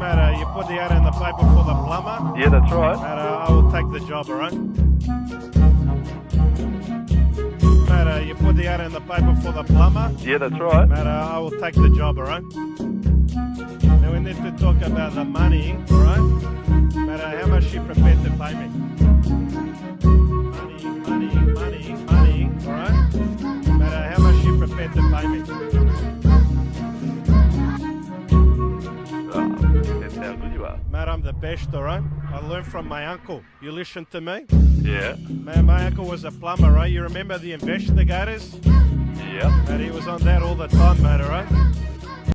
matter, you put the ad in the paper for the plumber. Yeah, that's right. Matter, I will take the job, alright? Matter, you put the ad in the paper for the plumber. Yeah, that's right. Matter, I will take the job, alright? Now we need to talk about the money, alright? Matter how much you prepared to pay me. How good you are. Matt, I'm the best, alright? I learned from my uncle. You listen to me? Yeah. Man, my uncle was a plumber, right? You remember the investigators? Yeah. Matt, he was on that all the time, mate, alright?